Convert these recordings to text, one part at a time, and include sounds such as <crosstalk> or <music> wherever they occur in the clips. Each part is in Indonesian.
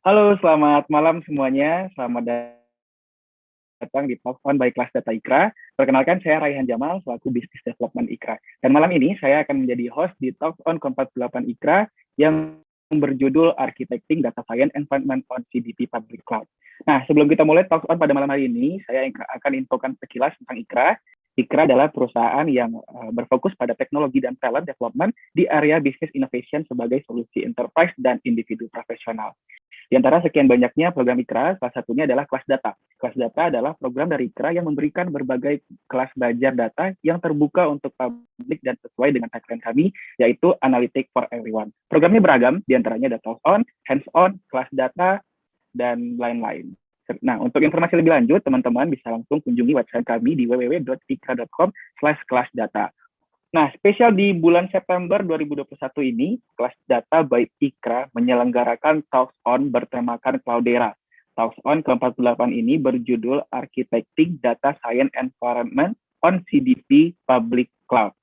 Halo, selamat malam semuanya. Selamat datang di Talk On by Kelas Data Ikra. Perkenalkan, saya Raihan Jamal, selaku Business Development Ikra. Dan malam ini saya akan menjadi host di Talk On Kompat 8 Ikra yang berjudul Architecting Data Science Environment on CDP Public Cloud. Nah, sebelum kita mulai Talk On pada malam hari ini, saya akan infokan sekilas tentang Ikra, Ikra adalah perusahaan yang uh, berfokus pada teknologi dan talent development di area business innovation sebagai solusi enterprise dan individu profesional. Di antara sekian banyaknya program IKRA, salah satunya adalah kelas data. Kelas data adalah program dari IKRA yang memberikan berbagai kelas belajar data yang terbuka untuk publik dan sesuai dengan tagline kami, yaitu Analytic for Everyone. Programnya beragam, di antaranya data on, hands-on, kelas data, dan lain-lain. Nah, untuk informasi lebih lanjut, teman-teman bisa langsung kunjungi website kami di www.ikra.com slash kelasdata. Nah, spesial di bulan September 2021 ini, kelas data by Ikra menyelenggarakan Talks On bertemakan Cloudera. Talks On ke-48 ini berjudul Architecting Data Science Environment on CDP Public Cloud.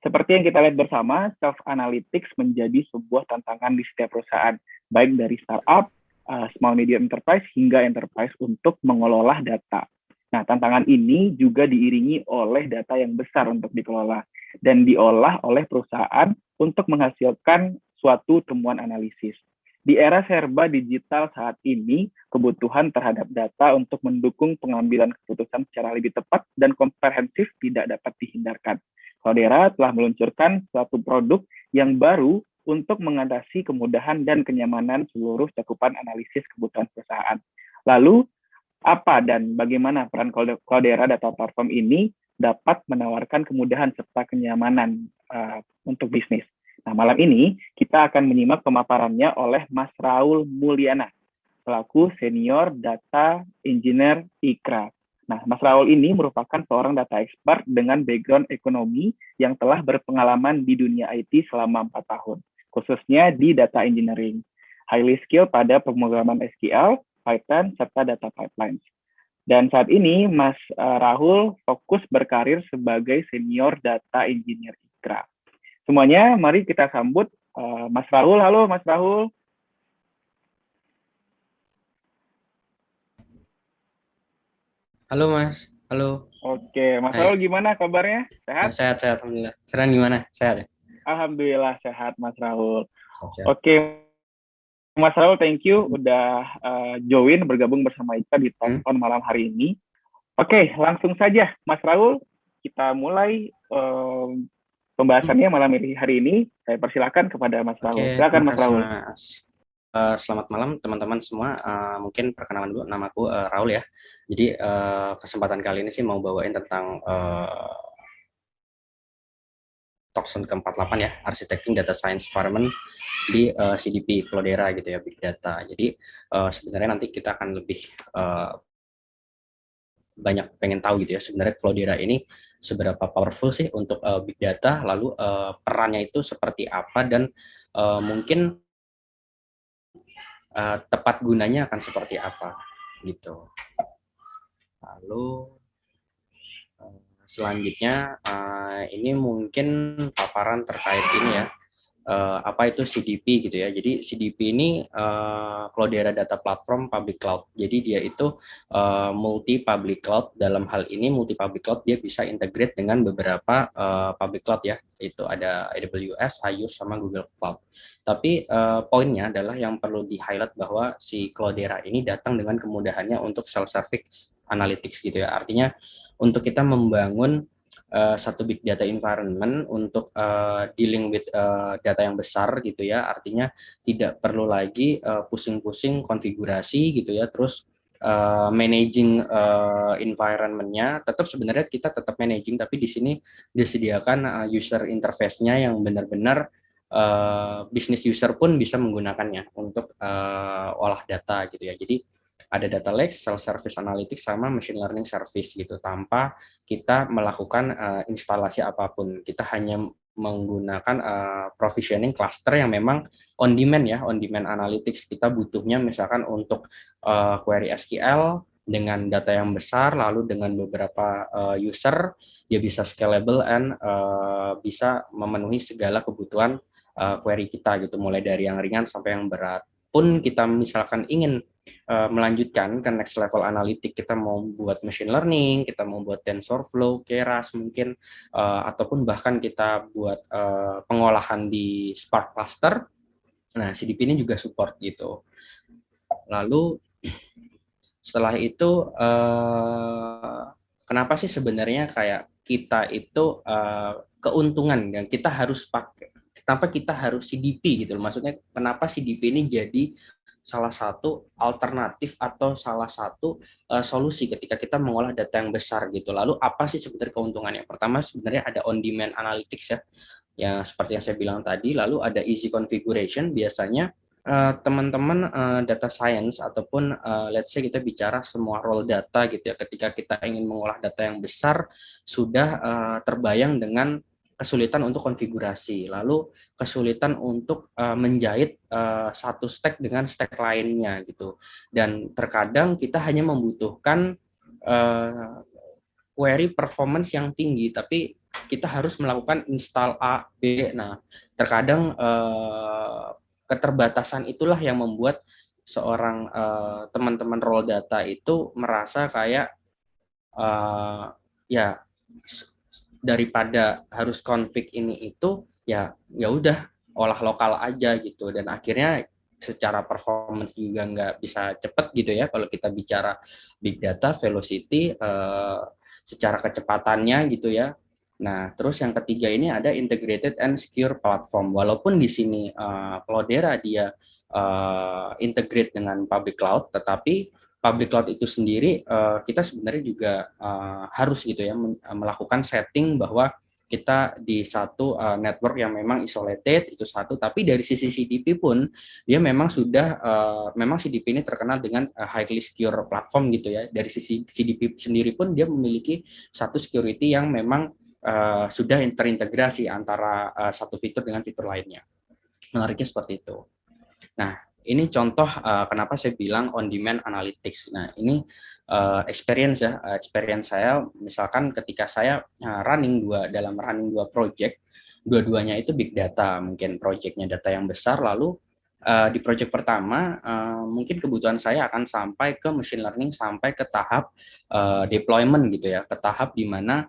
Seperti yang kita lihat bersama, self-analytics menjadi sebuah tantangan di setiap perusahaan, baik dari startup, uh, small medium enterprise, hingga enterprise untuk mengelola data. Nah, tantangan ini juga diiringi oleh data yang besar untuk dikelola dan diolah oleh perusahaan untuk menghasilkan suatu temuan analisis. Di era serba digital saat ini, kebutuhan terhadap data untuk mendukung pengambilan keputusan secara lebih tepat dan komprehensif tidak dapat dihindarkan. Cloudera telah meluncurkan suatu produk yang baru untuk mengatasi kemudahan dan kenyamanan seluruh cakupan analisis kebutuhan perusahaan. Lalu, apa dan bagaimana peran Cloudera Data Platform ini dapat menawarkan kemudahan serta kenyamanan uh, untuk bisnis. Nah, malam ini kita akan menyimak pemaparannya oleh Mas Raul Mulyana, selaku Senior Data Engineer IKRA. Nah, Mas Raul ini merupakan seorang data expert dengan background ekonomi yang telah berpengalaman di dunia IT selama empat tahun, khususnya di data engineering. Highly skill pada pemrograman SQL, Python, serta data pipelines. Dan saat ini Mas eh, Rahul fokus berkarir sebagai senior data engineer IKRA. Semuanya mari kita sambut eh, Mas Rahul. Halo Mas Rahul. Halo Mas, halo. Oke, Mas. Rahul gimana kabarnya? Sehat? Sehat, sehat, Alhamdulillah. Sekarang gimana? Sehat ya? Alhamdulillah sehat Mas Rahul. Sehat. Oke, Mas Raul, thank you udah uh, join bergabung bersama Ika di Talk hmm. malam hari ini. Oke, langsung saja Mas Raul, kita mulai um, pembahasannya hmm. malam hari ini. Saya persilakan kepada Mas Raul. Oke, Silakan Mas Raul. Mas. Uh, selamat malam teman-teman semua. Uh, mungkin perkenalan dulu namaku uh, Raul ya. Jadi uh, kesempatan kali ini sih mau bawain tentang uh, Talkson ke-48 ya, Architecting Data Science Environment di uh, eh, CDP Cloudera gitu ya, Big Data. Jadi uh, sebenarnya nanti kita akan lebih uh, banyak pengen tahu gitu ya, sebenarnya Cloudera ini seberapa powerful sih untuk uh, Big Data, lalu uh, perannya itu seperti apa, dan uh, mungkin uh, tepat gunanya akan seperti apa gitu. Lalu selanjutnya uh, ini mungkin paparan terkait ini ya. Uh, apa itu CDP gitu ya. Jadi CDP ini uh, Cloudera Data Platform Public Cloud. Jadi dia itu uh, multi public cloud. Dalam hal ini multi public cloud dia bisa integrate dengan beberapa uh, public cloud ya. Itu ada AWS, Azure sama Google Cloud. Tapi uh, poinnya adalah yang perlu di highlight bahwa si Cloudera ini datang dengan kemudahannya untuk self service analytics gitu ya. Artinya untuk kita membangun uh, satu big data environment untuk uh, dealing with uh, data yang besar gitu ya. Artinya tidak perlu lagi pusing-pusing uh, konfigurasi gitu ya. Terus uh, managing uh, environmentnya tetap sebenarnya kita tetap managing tapi di sini disediakan uh, user interface-nya yang benar-benar uh, bisnis user pun bisa menggunakannya untuk uh, olah data gitu ya. Jadi ada data lake, self-service analytics, sama machine learning service gitu, tanpa kita melakukan uh, instalasi apa pun. Kita hanya menggunakan uh, provisioning cluster yang memang on demand ya, on demand analytics. Kita butuhnya misalkan untuk uh, query SQL dengan data yang besar, lalu dengan beberapa uh, user, dia bisa scalable and uh, bisa memenuhi segala kebutuhan uh, query kita gitu, mulai dari yang ringan sampai yang berat pun kita misalkan ingin melanjutkan ke next level analitik, kita mau buat machine learning, kita mau buat TensorFlow, Keras mungkin, uh, ataupun bahkan kita buat uh, pengolahan di Spark Cluster, nah CDP ini juga support gitu. Lalu setelah itu uh, kenapa sih sebenarnya kayak kita itu uh, keuntungan yang kita harus pakai kenapa kita harus CDP gitu. Maksudnya kenapa CDP ini jadi salah satu alternatif atau salah satu uh, solusi ketika kita mengolah data yang besar gitu. Lalu apa sih sebenarnya keuntungannya? Pertama sebenarnya ada on demand analytics ya. Ya seperti yang saya bilang tadi, lalu ada easy configuration biasanya eh, teman-teman uh, uh, data science ataupun uh, let's say kita bicara semua role data gitu ya ketika kita ingin mengolah data yang besar sudah uh, terbayang dengan kesulitan untuk konfigurasi, lalu kesulitan untuk uh, menjahit uh, satu stack dengan stack lainnya gitu. Dan terkadang kita hanya membutuhkan uh, query performance yang tinggi, tapi kita harus melakukan install A, B. Nah, terkadang uh, keterbatasan itulah yang membuat seorang teman-teman uh, role data itu merasa kayak uh, ya daripada harus config ini itu ya ya udah olah lokal aja gitu. Dan akhirnya secara performance juga nggak bisa cepet gitu ya kalau kita bicara big data velocity uh, secara kecepatannya gitu ya. Nah terus yang ketiga ini ada integrated and secure platform. Walaupun di sini uh, Cloudera dia uh, integrate dengan public cloud tetapi public cloud itu sendiri uh, kita sebenarnya juga uh, harus gitu ya eh, melakukan setting bahwa kita di satu uh, network yang memang isolated itu satu tapi dari sisi CDP pun dia memang sudah uh, memang CDP ini terkenal dengan uh, highly secure platform gitu ya. Dari sisi CDP sendiri pun dia memiliki satu security yang memang uh, sudah terintegrasi antara uh, satu fitur dengan fitur lainnya. Menariknya seperti itu. Nah ini contoh uh, kenapa saya bilang on demand analytics. Nah, ini uh, experience ya, uh, experience saya. Misalkan ketika saya uh, running dua dalam running dua project, dua-duanya itu big data, mungkin projectnya data yang besar lalu uh, di project pertama uh, mungkin kebutuhan saya akan sampai ke machine learning sampai ke tahap uh, deployment gitu ya, ke tahap di mana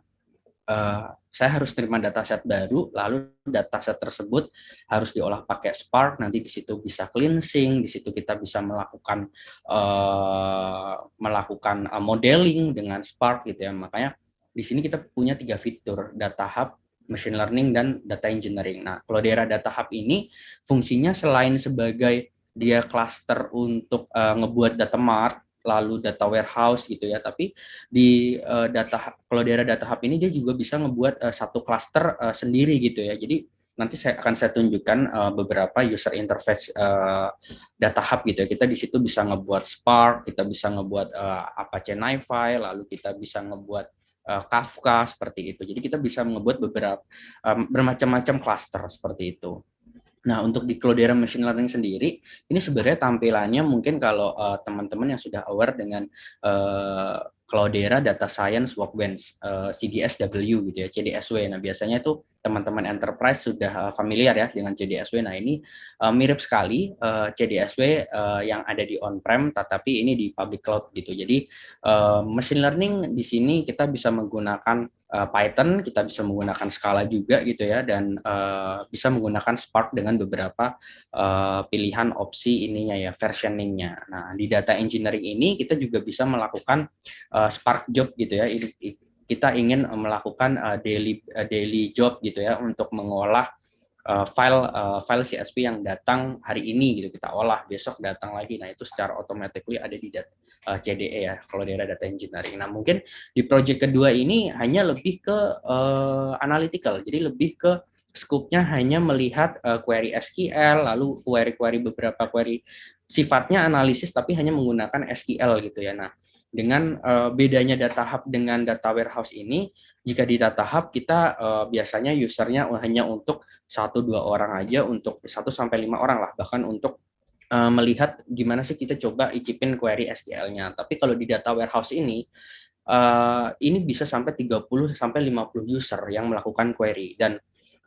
uh, saya harus terima dataset baru, lalu dataset tersebut harus diolah pakai Spark, nanti di situ bisa cleansing, di situ kita bisa melakukan uh, melakukan uh, modeling dengan Spark gitu ya. Makanya di sini kita punya tiga fitur, data hub, machine learning, dan data engineering. Nah, kalau daerah data hub ini fungsinya selain sebagai dia cluster untuk uh, ngebuat data mart, lalu data warehouse gitu ya. Tapi di uh, data kalau daerah data hub ini dia juga bisa ngebuat uh, satu cluster uh, sendiri gitu ya. Jadi nanti saya akan saya tunjukkan uh, beberapa user interface uh, data hub gitu ya. Kita di situ bisa ngebuat Spark kita bisa ngebuat uh, Apache NiFi lalu kita bisa ngebuat uh, Kafka seperti itu. Jadi kita bisa ngebuat beberapa um, bermacam-macam cluster seperti itu Nah, untuk di Cloudera Machine Learning sendiri, ini sebenarnya tampilannya mungkin kalau eh, teman-teman uh, yang sudah aware dengan uh, Cloudera Data Science Workbench uh, CDSW gitu ya, CDSW. Nah, biasanya itu teman-teman enterprise sudah uh, familiar ya dengan CDSW. Nah, ini uh, mirip sekali uh, CDSW uh, yang ada di on-prem tetapi ini di public cloud gitu. Jadi, uh, machine learning di sini kita bisa menggunakan uh, Python, kita bisa menggunakan Scala juga gitu ya dan uh, bisa menggunakan Spark dengan beberapa uh, pilihan opsi ininya ya versioningnya. Nah, di data engineering ini kita juga bisa melakukan uh, Spark job gitu ya. Kita ingin melakukan uh, daily uh, daily job gitu ya untuk mengolah file uh, file CSV yang datang hari ini gitu kita olah besok datang lagi. Nah, itu secara automatically ada di data eh, CDE ya kalau daerah data engineering. Nah mungkin di project kedua ini hanya lebih ke uh, analytical, jadi lebih ke scope-nya hanya melihat uh, query SQL, lalu query-query beberapa query sifatnya analisis tapi hanya menggunakan SQL gitu ya. Nah dengan uh, bedanya data hub dengan data warehouse ini, jika di hub kita uh, biasanya usernya hanya untuk satu dua orang aja, untuk satu sampai lima orang lah, bahkan untuk uh, melihat gimana sih kita coba icipin query SQL-nya. Tapi kalau di data warehouse ini, uh, ini bisa sampai 30 sampai 50 user yang melakukan query dan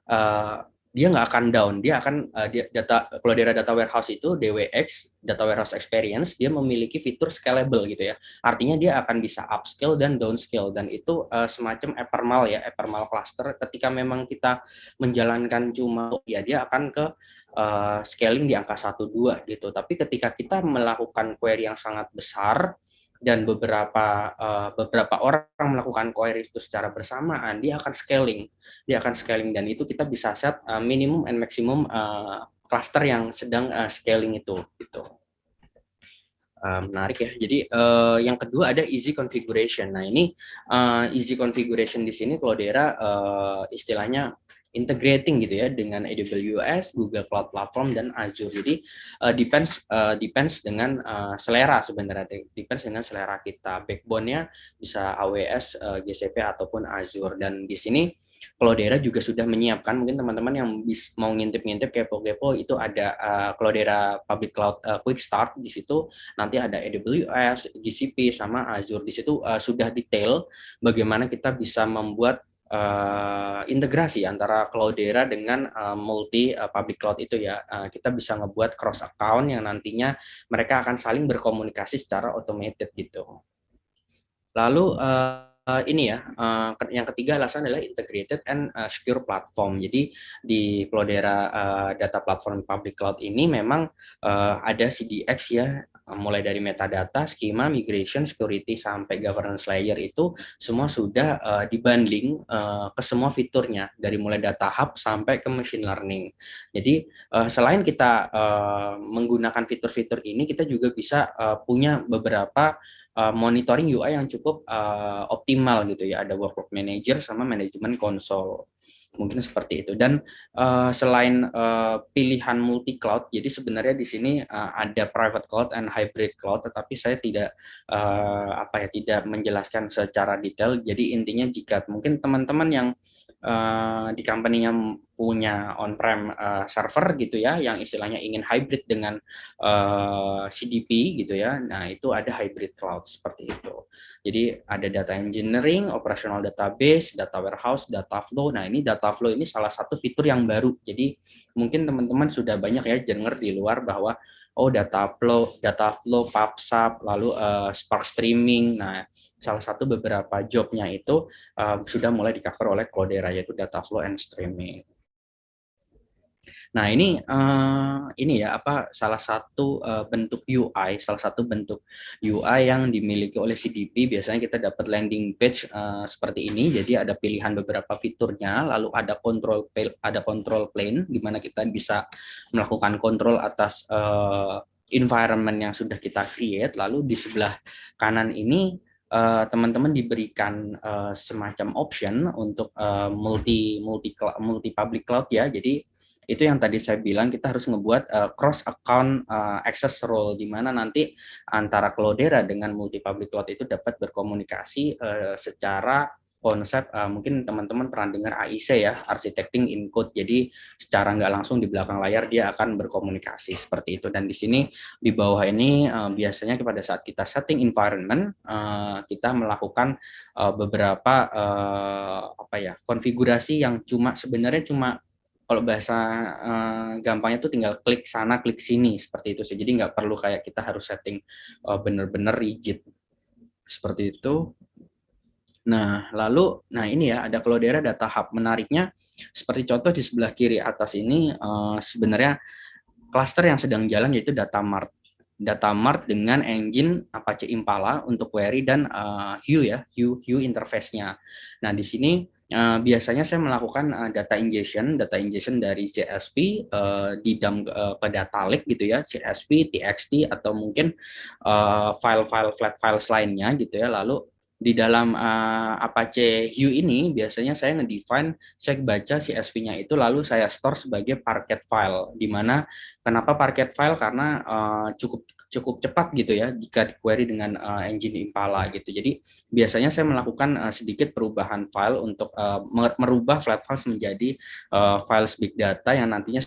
uh, dia nggak akan down. Dia akan uh, dia, data Cloudera Data Warehouse itu DWX Data Warehouse Experience dia memiliki fitur scalable gitu ya. Artinya dia akan bisa upscale dan downscale dan itu uh, semacam Epermal ya, Epermal cluster. Ketika memang kita menjalankan cuma ya dia akan ke uh, scaling di angka 1 2 gitu. Tapi ketika kita melakukan query yang sangat besar dan beberapa uh, beberapa orang melakukan query itu secara bersamaan, dia akan scaling, dia akan scaling dan itu kita bisa set uh, minimum and maximum uh, cluster yang sedang uh, scaling itu, gitu. Uh, menarik ya. Jadi uh, yang kedua ada easy configuration. Nah ini uh, easy configuration di sini Cloudera uh, istilahnya integrating gitu ya dengan AWS, Google Cloud Platform dan Azure. Jadi uh, depends uh, depends dengan uh, selera sebenarnya. Depends dengan selera kita. Backbone-nya bisa AWS, uh, GCP ataupun Azure. Dan di sini Cloudera juga sudah menyiapkan. Mungkin teman-teman yang bis, mau ngintip-ngintip kepo-kepo itu ada uh, Cloudera Public Cloud uh, Quick Start di situ. Nanti ada AWS, GCP sama Azure. Di situ uh, sudah detail bagaimana kita bisa membuat uh, integrasi antara Cloudera dengan uh, multi uh, public cloud itu ya uh, kita bisa ngebuat cross account yang nantinya mereka akan saling berkomunikasi secara automated gitu. Lalu uh, uh, ini ya, uh, yang ketiga alasan adalah integrated and uh, secure platform. Jadi di Cloudera uh, Data Platform Public Cloud ini memang uh, ada CDX ya, mulai dari metadata, schema, migration, security sampai governance layer itu semua sudah uh, dibanding uh, ke semua fiturnya dari mulai data hub sampai ke machine learning. Jadi uh, selain kita uh, menggunakan fitur-fitur ini, kita juga bisa uh, punya beberapa uh, monitoring UI yang cukup uh, optimal gitu ya. Ada workload manager sama manajemen konsol. Mungkin seperti itu. Dan uh, selain uh, pilihan multi cloud, jadi sebenarnya di sini uh, ada private cloud and hybrid cloud, tetapi saya tidak uh, apa ya tidak menjelaskan secara detail. Jadi intinya jika mungkin teman-teman yang uh, di company yang punya on-prem uh, server gitu ya, yang istilahnya ingin hybrid dengan uh, CDP gitu ya, nah itu ada hybrid cloud seperti itu. Jadi ada data engineering, operational database, data warehouse, data flow. Nah ini data flow ini salah satu fitur yang baru. Jadi mungkin teman-teman sudah banyak ya denger di luar bahwa oh data flow, data flow, PubSub, lalu uh, Spark Streaming. Nah, salah satu beberapa jobnya itu uh, sudah mulai di cover oleh Cloudera yaitu data flow and streaming. Nah ini uh, ini ya apa salah satu uh, bentuk UI, salah satu bentuk UI yang dimiliki oleh CDP. Biasanya kita dapat landing page uh, seperti ini. Jadi ada pilihan beberapa fiturnya, lalu ada control ada control plane di mana kita bisa melakukan kontrol atas uh, environment yang sudah kita create. Lalu di sebelah kanan ini teman-teman uh, diberikan uh, semacam option untuk uh, multi multi multi public cloud ya. Jadi itu yang tadi saya bilang kita harus ngebuat uh, cross account uh, access role di mana nanti antara Cloudera dengan multi public cloud itu dapat berkomunikasi uh, secara konsep uh, mungkin teman-teman pernah dengar AIC ya architecting in code. Jadi secara nggak langsung di belakang layar dia akan berkomunikasi seperti itu. Dan di sini di bawah ini uh, biasanya pada saat kita setting environment uh, kita melakukan uh, beberapa uh, apa ya konfigurasi yang cuma sebenarnya cuma kalau bahasa uh, gampangnya tuh tinggal klik sana klik sini seperti itu sih. Jadi nggak perlu kayak kita harus setting uh, bener-bener rigid. Seperti itu. Nah lalu nah ini ya ada Cloudera data hub menariknya seperti contoh di sebelah kiri atas ini uh, sebenarnya cluster yang sedang jalan yaitu data mart data mart dengan engine Apache Impala untuk query dan uh, Hue ya Hue Hue interface-nya. Nah di sini Uh, biasanya saya melakukan uh, data ingestion, data ingestion dari CSV uh, di dalam uh, ke data lake gitu ya, CSV, TXT atau mungkin file-file flat files lainnya gitu ya. Lalu di dalam uh, Apache Hue ini biasanya saya ngedefine, saya baca CSV-nya itu lalu saya store sebagai parquet file. Di mana kenapa parquet file? Karena uh, cukup cukup cepat gitu ya jika di query dengan uh, engine Impala gitu. Jadi biasanya saya melakukan uh, sedikit perubahan file untuk uh, merubah flat files menjadi uh, files big data yang nantinya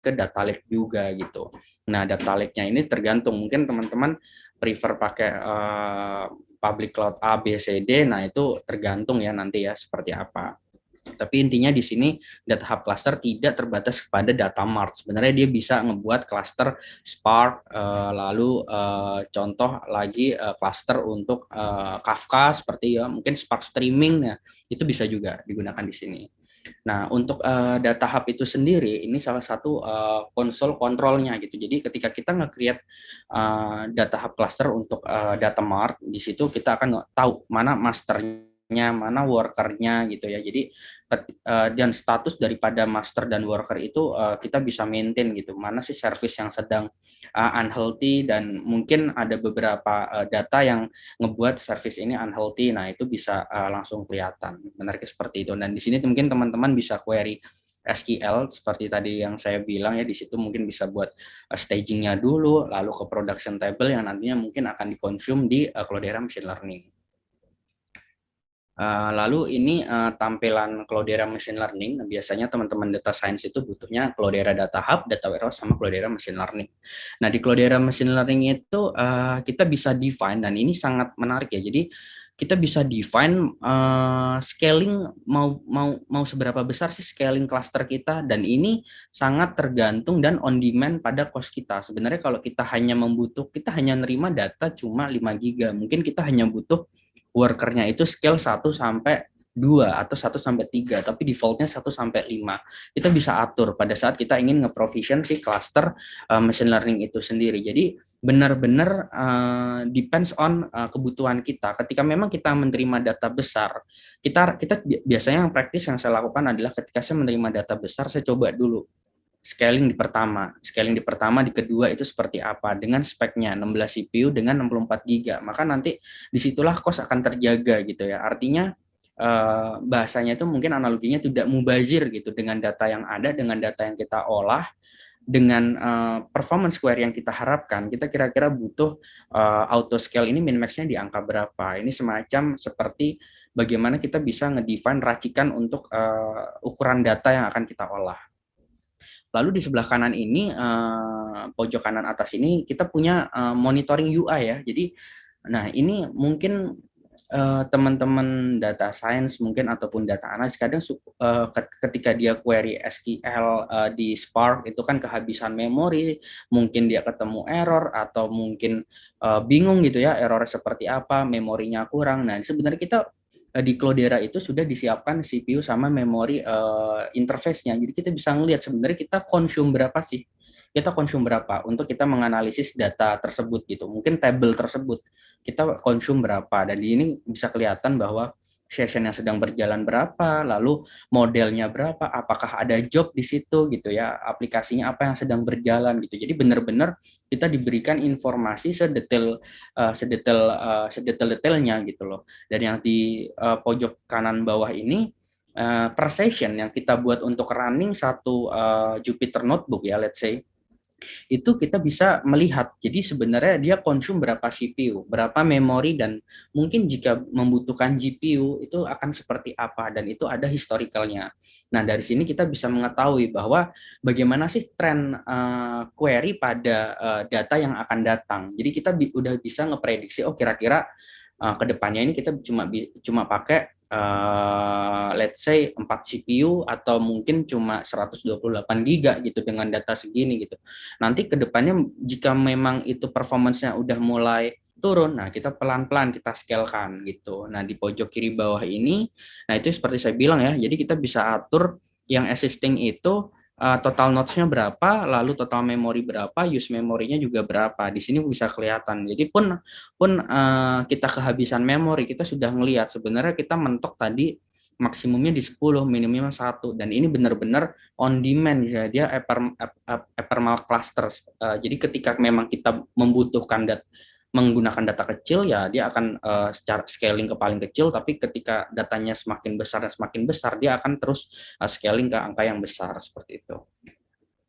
ke data lake juga gitu. Nah, data lake-nya ini tergantung mungkin teman-teman prefer pakai uh, public cloud A, B, C, D. Nah, itu tergantung ya nanti ya seperti apa. Tapi intinya di sini data hub cluster tidak terbatas kepada data mart. Sebenarnya dia bisa ngebuat cluster Spark, uh, lalu uh, contoh lagi uh, cluster untuk uh, Kafka seperti ya mungkin Spark streaming ya itu bisa juga digunakan di sini. Nah, untuk uh, data hub itu sendiri ini salah satu uh, konsol kontrolnya gitu. Jadi ketika kita nge-create uh, data hub cluster untuk uh, data mart, di situ kita akan tahu mana masternya mana workernya gitu ya. Jadi uh, dan status daripada master dan worker itu uh, kita bisa maintain gitu. Mana sih service yang sedang uh, unhealthy dan mungkin ada beberapa data yang ngebuat service ini unhealthy. Nah, itu bisa langsung kelihatan. Menarik seperti itu. Dan di sini mungkin teman-teman bisa query SQL seperti tadi yang saya bilang ya di situ mungkin bisa buat stagingnya dulu lalu ke production table yang nantinya mungkin akan dikonsum di Cloudera Machine Learning. Uh, lalu ini uh, tampilan Cloudera Machine Learning. Biasanya teman-teman data science itu butuhnya Cloudera Data Hub, Data Warehouse, sama Cloudera Machine Learning. Nah, di Cloudera Machine Learning itu uh, kita bisa define, dan ini sangat menarik ya. Jadi, kita bisa define uh, scaling mau mau mau seberapa besar sih scaling cluster kita dan ini sangat tergantung dan on demand pada cost kita. Sebenarnya kalau kita hanya membutuh kita hanya nerima data cuma 5 giga, mungkin kita hanya butuh workernya itu scale 1 sampai 2 atau 1 sampai 3, tapi defaultnya 1 sampai 5. Kita bisa atur pada saat kita ingin nge-provision si cluster uh, machine learning itu sendiri. Jadi benar-benar uh, depends on uh, kebutuhan kita. Ketika memang kita menerima data besar, kita kita biasanya yang praktis yang saya lakukan adalah ketika saya menerima data besar, saya coba dulu scaling di pertama. Scaling di pertama, di kedua itu seperti apa? Dengan speknya 16 CPU dengan 64 GB. Maka nanti di situlah cost akan terjaga gitu ya. Artinya eh, bahasanya itu mungkin analoginya tidak mubazir gitu dengan data yang ada, dengan data yang kita olah, dengan uh, performance square yang kita harapkan, kita kira-kira butuh uh, auto scale ini min max-nya di angka berapa. Ini semacam seperti bagaimana kita bisa ngedefine racikan untuk ukuran data yang akan kita olah. Lalu di sebelah kanan ini, uh, pojok kanan atas ini, kita punya uh, monitoring UI ya. Jadi, nah ini mungkin eh, teman-teman data science mungkin ataupun data analis kadang ketika dia query SQL di Spark itu kan kehabisan memori, mungkin dia ketemu error atau mungkin bingung gitu ya errornya seperti apa, memorinya kurang. Nah sebenarnya kita Eh, di Cloudera itu sudah disiapkan CPU sama memori uh, interface-nya. Jadi kita bisa ngelihat sebenarnya kita konsum berapa sih? Kita konsum berapa untuk kita menganalisis data tersebut gitu. Mungkin table tersebut kita konsum berapa dan di ini bisa kelihatan bahwa session yang sedang berjalan berapa, lalu modelnya berapa, apakah ada job di situ gitu ya, aplikasinya apa yang sedang berjalan gitu. Jadi benar-benar kita diberikan informasi sedetail uh, sedetail uh, sedetail-detailnya gitu loh. Dan yang di uh, pojok kanan bawah ini uh, per session yang kita buat untuk running satu uh, Jupyter notebook ya let's say itu kita bisa melihat. Jadi sebenarnya dia konsum berapa CPU, berapa memori, dan mungkin jika membutuhkan GPU itu akan seperti apa, dan itu ada historicalnya. Nah dari sini kita bisa mengetahui bahwa bagaimana sih tren uh, query pada uh, data yang akan datang. Jadi kita bi udah bisa ngeprediksi, oh kira-kira uh, ke depannya ini kita cuma cuma pakai uh, let's say 4 CPU atau mungkin cuma 128 giga gitu dengan data segini gitu. Nanti ke depannya jika memang itu performance-nya udah mulai turun, nah kita pelan-pelan kita scale-kan gitu. Nah di pojok kiri bawah ini, nah itu seperti saya bilang ya, jadi kita bisa atur yang existing itu uh, total nodes-nya berapa, lalu total memori berapa, use memorinya juga berapa. Di sini bisa kelihatan. Jadi pun pun uh, kita kehabisan memori, kita sudah ngelihat sebenarnya kita mentok tadi maksimumnya di 10, minimumnya satu dan ini benar-benar on demand ya dia ephemeral clusters. Uh, jadi ketika memang kita membutuhkan dat menggunakan data kecil ya dia akan uh, secara scaling ke paling kecil tapi ketika datanya semakin besar dan semakin besar dia akan terus uh, scaling ke angka yang besar seperti itu.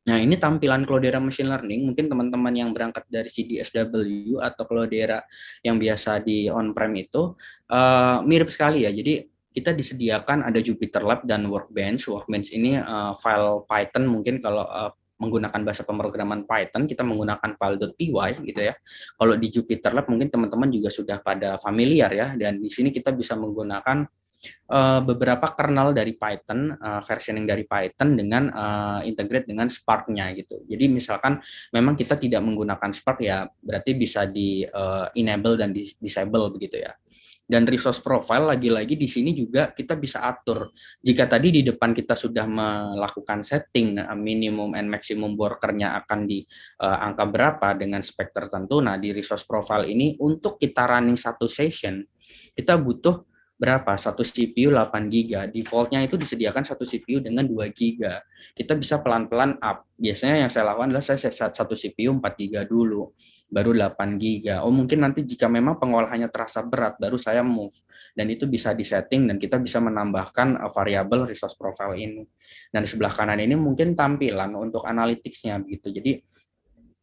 Nah, ini tampilan Cloudera Machine Learning. Mungkin teman-teman yang berangkat dari CDSW atau Cloudera yang biasa di on-prem itu uh, mirip sekali ya. Jadi kita disediakan ada Jupyter Lab dan Workbench. Workbench ini uh, file Python mungkin kalau uh, menggunakan bahasa pemrograman Python, kita menggunakan file.py gitu ya. Kalau di Jupyter Lab mungkin teman-teman juga sudah pada familiar ya, dan di sini kita bisa menggunakan uh, beberapa kernel dari Python, uh, versioning dari Python dengan uh, integrate dengan Spark-nya gitu. Jadi misalkan memang kita tidak menggunakan Spark ya berarti bisa di uh, enable dan di disable begitu ya. Dan resource profile lagi-lagi di sini juga kita bisa atur. Jika tadi di depan kita sudah melakukan setting minimum and maximum workernya akan di uh, angka berapa dengan spek tertentu. Nah, di resource profile ini untuk kita running satu session, kita butuh berapa? Satu CPU 8 GB. Defaultnya itu disediakan satu CPU dengan 2 GB. Kita bisa pelan-pelan up. Biasanya yang saya lakukan adalah saya set satu CPU 4 GB dulu, baru 8 GB. Oh mungkin nanti jika memang pengolahannya terasa berat, baru saya move. Dan itu bisa disetting dan kita bisa menambahkan uh, variabel resource profile ini. Dan di sebelah kanan ini mungkin tampilan untuk analytics-nya begitu. Jadi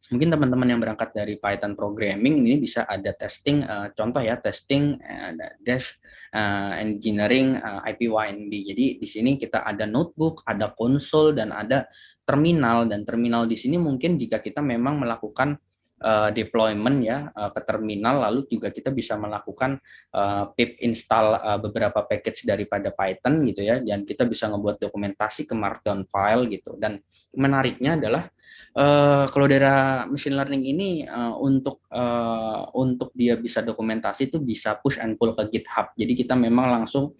mungkin teman-teman yang berangkat dari Python programming ini bisa ada testing uh, contoh ya testing uh, dash uh, engineering uh, IPYNB. Jadi di sini kita ada notebook, ada konsol dan ada terminal. Dan terminal di sini mungkin jika kita memang melakukan uh, deployment ya uh, ke terminal lalu juga kita bisa melakukan uh, pip install uh, beberapa package daripada Python gitu ya. Dan kita bisa ngebuat dokumentasi ke markdown file gitu. Dan menariknya adalah uh, kalau daerah machine learning ini uh, untuk uh, untuk dia bisa dokumentasi itu bisa push and pull ke GitHub. Jadi kita memang langsung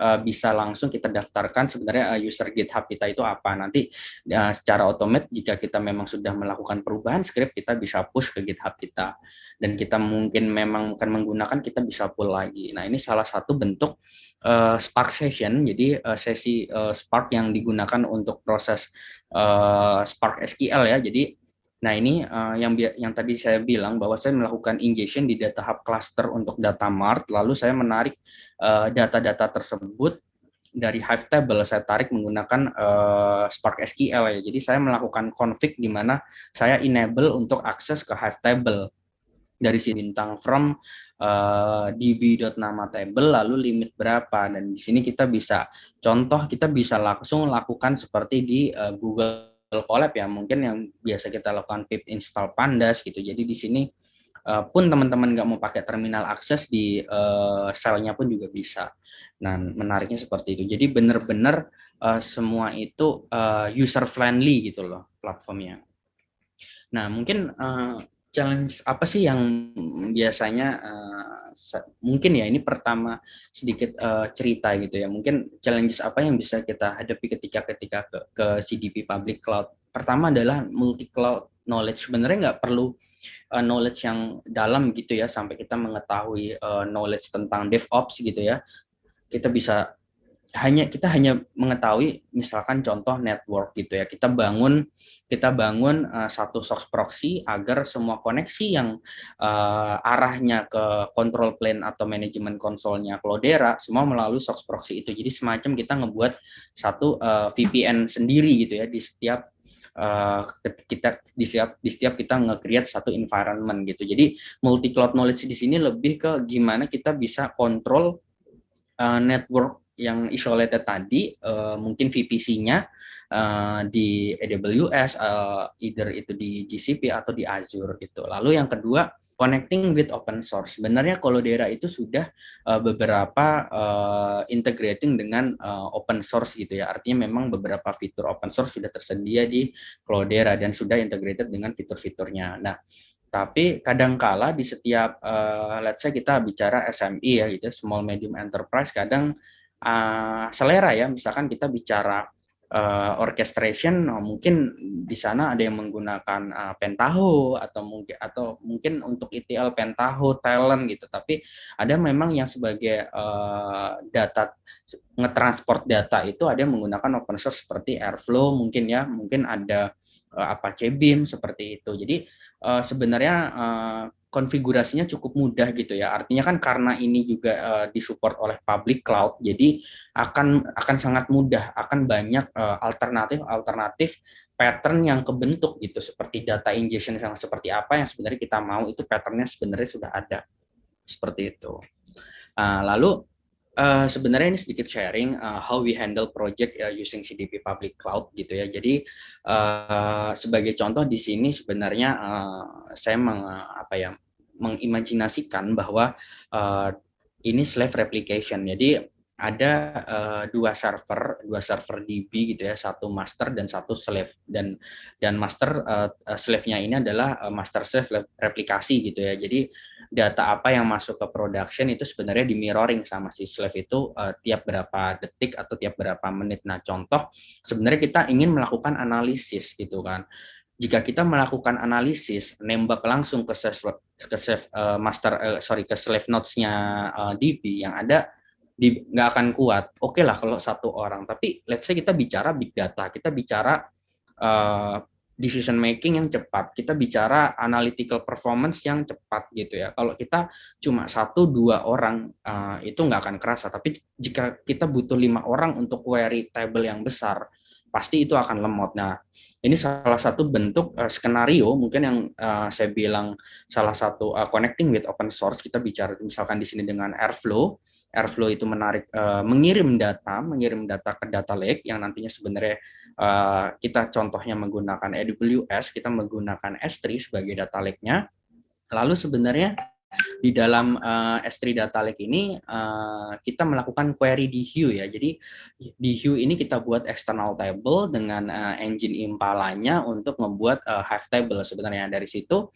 uh, bisa langsung kita daftarkan sebenarnya user GitHub kita itu apa. Nanti uh, secara otomatis jika kita memang sudah melakukan perubahan script, kita bisa push ke GitHub kita. Dan kita mungkin memang akan menggunakan, kita bisa pull lagi. Nah ini salah satu bentuk uh, Spark Session, jadi uh, sesi uh, Spark yang digunakan untuk proses uh, Spark SQL ya. Jadi Nah ini uh, yang yang tadi saya bilang bahwa saya melakukan ingestion di data hub cluster untuk data mart, lalu saya menarik data-data uh, tersebut dari Hive table saya tarik menggunakan uh, Spark SQL ya. Jadi saya melakukan config di mana saya enable untuk akses ke Hive table dari si bintang from uh, db.nama table lalu limit berapa dan di sini kita bisa contoh kita bisa langsung lakukan seperti di uh, Google Colab ya mungkin yang biasa kita lakukan pip install pandas gitu. Jadi di sini uh, pun teman-teman nggak mau pakai terminal akses di uh, selnya pun juga bisa. Nah, menariknya seperti itu. Jadi benar-benar uh, semua itu uh, user friendly gitu loh platformnya. Nah, mungkin uh, challenge apa sih yang biasanya uh, mungkin ya ini pertama sedikit uh, cerita gitu ya. Mungkin challenges apa yang bisa kita hadapi ketika ketika ke, ke CDP public cloud. Pertama adalah multi cloud knowledge. Sebenarnya nggak perlu uh, knowledge yang dalam gitu ya sampai kita mengetahui uh, knowledge tentang DevOps gitu ya. Kita bisa hanya kita hanya mengetahui misalkan contoh network gitu ya. Kita bangun kita bangun uh, satu source proxy agar semua koneksi yang uh, arahnya ke control plane atau manajemen konsolnya Cloudera semua melalui source proxy itu. Jadi semacam kita ngebuat satu uh, VPN sendiri gitu ya di setiap uh, kita di setiap di setiap kita nge-create satu environment gitu. Jadi multi cloud knowledge di sini lebih ke gimana kita bisa kontrol uh, network yang isolated tadi, uh, mungkin VPC-nya uh, di AWS, uh, either itu di GCP atau di Azure gitu. Lalu yang kedua, connecting with open source. Sebenarnya daerah itu sudah uh, beberapa uh, integrating dengan uh, open source gitu ya. Artinya memang beberapa fitur open source sudah tersedia di Cloudera dan sudah integrated dengan fitur-fiturnya. Nah, tapi kadangkala di setiap uh, let's say kita bicara SME ya gitu, small medium enterprise kadang uh, selera ya. Misalkan kita bicara uh, orchestration, oh, mungkin di sana ada yang menggunakan uh, Pentaho atau mungkin atau mungkin untuk ETL Pentaho, Talent gitu. Tapi ada memang yang sebagai uh, data ngetransport data itu ada yang menggunakan open source seperti Airflow mungkin ya, mungkin ada uh, Apache Beam seperti itu. Jadi uh, sebenarnya uh, konfigurasinya cukup mudah gitu ya. Artinya kan karena ini juga uh, disupport oleh public cloud, jadi akan akan sangat mudah, akan banyak alternatif-alternatif uh, pattern yang kebentuk gitu, seperti data ingestion yang seperti apa yang sebenarnya kita mau itu patternnya sebenarnya sudah ada seperti itu. Uh, lalu Uh, sebenarnya ini sedikit sharing uh, how we handle project uh, using CDP public cloud gitu ya. Jadi uh, sebagai contoh di sini sebenarnya uh, saya meng, apa ya mengimajinasikan bahwa uh, ini slave replication. Jadi ada uh, dua server, dua server DB gitu ya, satu master dan satu slave dan dan master uh, slave-nya ini adalah master slave replikasi gitu ya. Jadi data apa yang masuk ke production itu sebenarnya di mirroring sama si slave itu uh, tiap berapa detik atau tiap berapa menit. Nah, contoh sebenarnya kita ingin melakukan analisis gitu kan. Jika kita melakukan analisis, nembak langsung ke slave, ke uh, master uh, sorry ke slave nodes-nya uh, DB yang ada di nggak akan kuat. Oke okay lah kalau satu orang, tapi let's say kita bicara big data, kita bicara uh, decision making yang cepat, kita bicara analytical performance yang cepat gitu ya. Kalau kita cuma satu dua orang uh, itu nggak akan kerasa, tapi jika kita butuh lima orang untuk query table yang besar, pasti itu akan lemot. Nah, ini salah satu bentuk uh, skenario mungkin yang uh, saya bilang salah satu uh, connecting with open source. Kita bicara misalkan di sini dengan Airflow. Airflow itu menarik uh, mengirim data, mengirim data ke data lake yang nantinya sebenarnya uh, kita contohnya menggunakan AWS, kita menggunakan S3 sebagai data lake-nya. Lalu sebenarnya di dalam uh, S3 Data Lake ini uh, kita melakukan query di Hue ya. Jadi di Hue ini kita buat external table dengan uh, engine Impala-nya untuk membuat uh, Hive table sebenarnya dari situ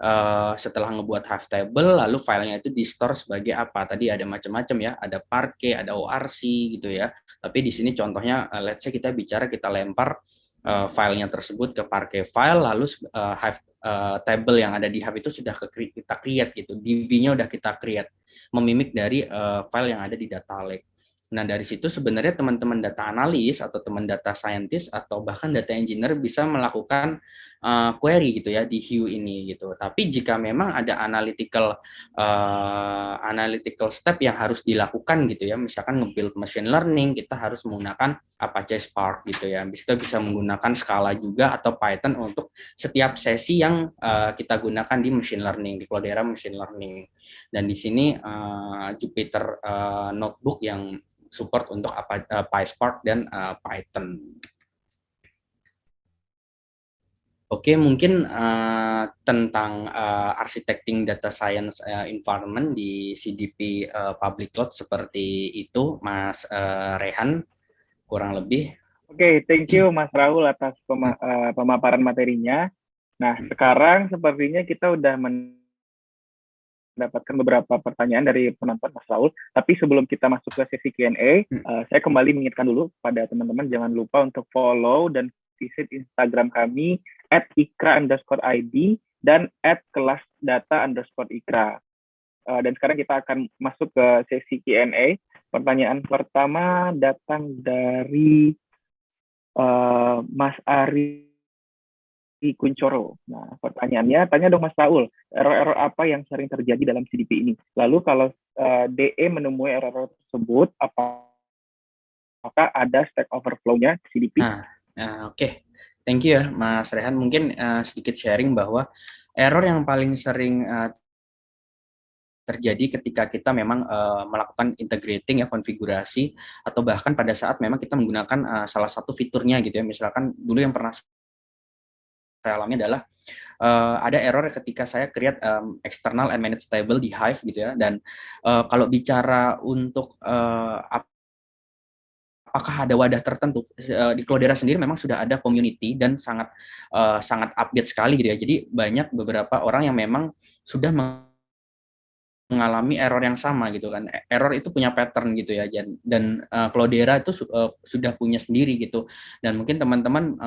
uh, setelah ngebuat Hive table lalu filenya itu di store sebagai apa? Tadi ada macam-macam ya, ada Parquet, ada ORC gitu ya. Tapi di sini contohnya uh, let's say kita bicara kita lempar uh, filenya tersebut ke Parquet file lalu uh, Hive uh, table yang ada di hub itu sudah kita create gitu. DB-nya udah kita create memimik dari uh, file yang ada di data lake. Nah, dari situ sebenarnya teman-teman data analis atau teman data scientist atau bahkan data engineer bisa melakukan uh, query gitu ya di Hue ini gitu. Tapi jika memang ada analytical uh, analytical step yang harus dilakukan gitu ya, misalkan nge-build machine learning, kita harus menggunakan Apache Spark gitu ya. Kita bisa menggunakan Scala juga atau Python untuk setiap sesi yang uh, kita gunakan di machine learning, di Cloudera machine learning. Dan di sini uh, Jupyter uh, notebook yang support untuk apa uh, PySpark dan uh, Python. Oke, mungkin uh, tentang uh, architecting data science uh, environment di CDP uh, public cloud seperti itu, Mas uh, Rehan, kurang lebih. Oke, okay, thank you Mas Raul atas pema uh, pemaparan materinya. Nah, hmm. sekarang sepertinya kita udah men mendapatkan beberapa pertanyaan dari penonton Mas Raul. Tapi sebelum kita masuk ke sesi Q&A, hmm. uh, saya kembali mengingatkan dulu pada teman-teman jangan lupa untuk follow dan visit Instagram kami at ikra underscore ID dan at kelas data underscore ikra. Uh, dan sekarang kita akan masuk ke sesi Q&A. Pertanyaan pertama datang dari uh, Mas Ari Kuncoro. Nah, pertanyaannya, tanya dong Mas Raul, error-error apa yang sering terjadi dalam CDP ini? Lalu kalau uh, DE menemui error-error tersebut, apa apakah ada stack overflow-nya CDP? Nah, uh, oke. Okay. Thank you ya Mas Rehan. Mungkin uh, sedikit sharing bahwa error yang paling sering uh, terjadi ketika kita memang uh, melakukan integrating ya konfigurasi atau bahkan pada saat memang kita menggunakan uh, salah satu fiturnya gitu ya misalkan dulu yang pernah saya alami adalah uh, ada error ketika saya create um, external and managed table di Hive gitu ya dan uh, kalau bicara untuk uh, apakah ada wadah tertentu? Di Cloudera sendiri memang sudah ada community dan sangat uh, sangat update sekali gitu ya. Jadi banyak beberapa orang yang memang sudah mengalami error yang sama gitu kan. Error itu punya pattern gitu ya dan dan uh, Cloudera itu uh, sudah punya sendiri gitu. Dan mungkin teman-teman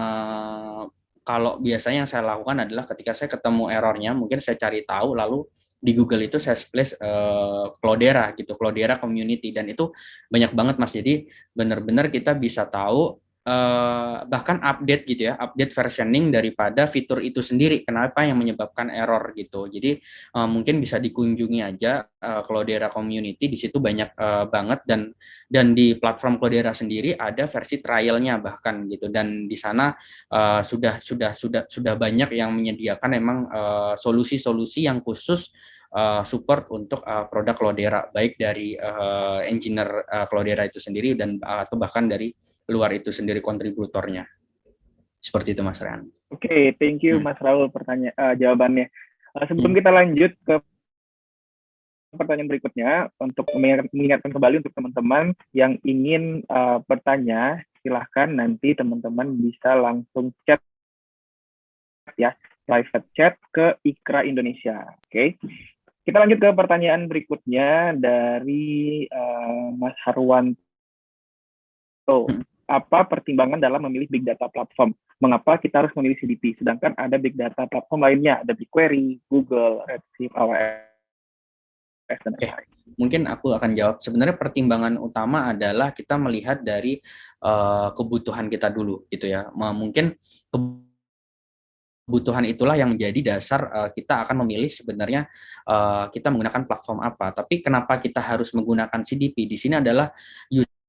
kalau biasanya yang saya lakukan adalah ketika saya ketemu errornya, mungkin saya cari tahu, lalu di Google itu saya splash uh, Cloudera gitu, Cloudera Community, dan itu banyak banget mas. Jadi benar-benar kita bisa tahu Uh, bahkan update gitu ya, update versioning daripada fitur itu sendiri. Kenapa yang menyebabkan error gitu. Jadi uh, mungkin bisa dikunjungi aja uh, Cloudera Community di situ banyak uh, banget dan dan di platform Cloudera sendiri ada versi trialnya bahkan gitu dan di sana uh, sudah sudah sudah sudah banyak yang menyediakan emang solusi-solusi uh, yang khusus uh, support untuk uh, produk Cloudera baik dari uh, engineer uh, Cloudera itu sendiri dan uh, atau bahkan dari luar itu sendiri kontributornya. Seperti itu Mas Rehan. Oke, okay, thank you hmm. Mas Raul pertanyaan uh, jawabannya. Uh, sebelum hmm. kita lanjut ke pertanyaan berikutnya untuk mengingatkan kembali untuk teman-teman yang ingin uh, bertanya, silahkan nanti teman-teman bisa langsung chat ya, private chat ke Ikra Indonesia. Oke. Okay? Kita lanjut ke pertanyaan berikutnya dari uh, Mas Harwanto. Hmm. Apa pertimbangan dalam memilih big data platform? Mengapa kita harus memilih CDP? Sedangkan ada big data platform lainnya, ada BigQuery, Google, Redshift, AWS, dan okay. Mungkin aku akan jawab. Sebenarnya pertimbangan utama adalah kita melihat dari uh, kebutuhan kita dulu, gitu ya. Mungkin kebutuhan itulah yang menjadi dasar uh, kita akan memilih sebenarnya uh, kita menggunakan platform apa. Tapi kenapa kita harus menggunakan CDP? Di sini adalah user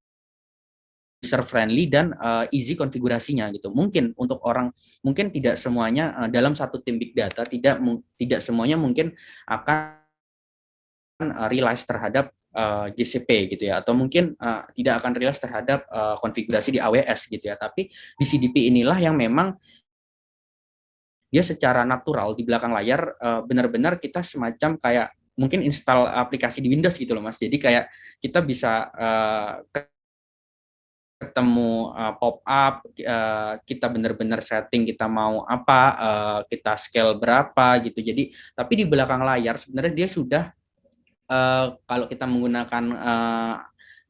friendly dan uh, easy konfigurasinya gitu. Mungkin untuk orang mungkin tidak semuanya uh, dalam satu tim big data tidak tidak semuanya mungkin akan uh, realize terhadap uh, GCP gitu ya. Atau mungkin uh, tidak akan realize terhadap uh, konfigurasi di AWS gitu ya. Tapi di CDP inilah yang memang dia secara natural di belakang layar benar-benar uh, kita semacam kayak mungkin install aplikasi di Windows gitu loh Mas. Jadi kayak kita bisa uh, ketemu uh, pop up uh, kita benar-benar setting kita mau apa uh, kita scale berapa gitu jadi tapi di belakang layar sebenarnya dia sudah uh, kalau kita menggunakan uh,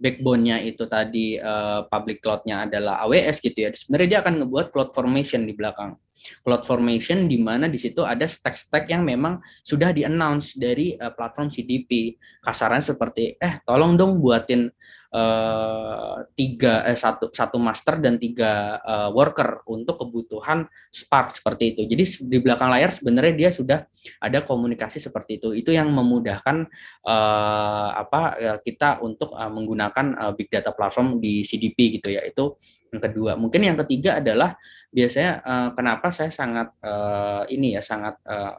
backbone-nya itu tadi uh, public cloud-nya adalah AWS gitu ya. Sebenarnya dia akan ngebuat cloud formation di belakang. Cloud formation di mana di situ ada stack-stack yang memang sudah di-announce dari uh, platform CDP. Kasarannya seperti eh tolong dong buatin uh, tiga eh, satu satu master dan tiga uh, worker untuk kebutuhan Spark seperti itu. Jadi di belakang layar sebenarnya dia sudah ada komunikasi seperti itu. Itu yang memudahkan uh, apa uh, kita untuk uh, menggunakan uh, big data platform di CDP gitu ya. Itu yang kedua. Mungkin yang ketiga adalah biasanya uh, kenapa saya sangat uh, ini ya sangat uh,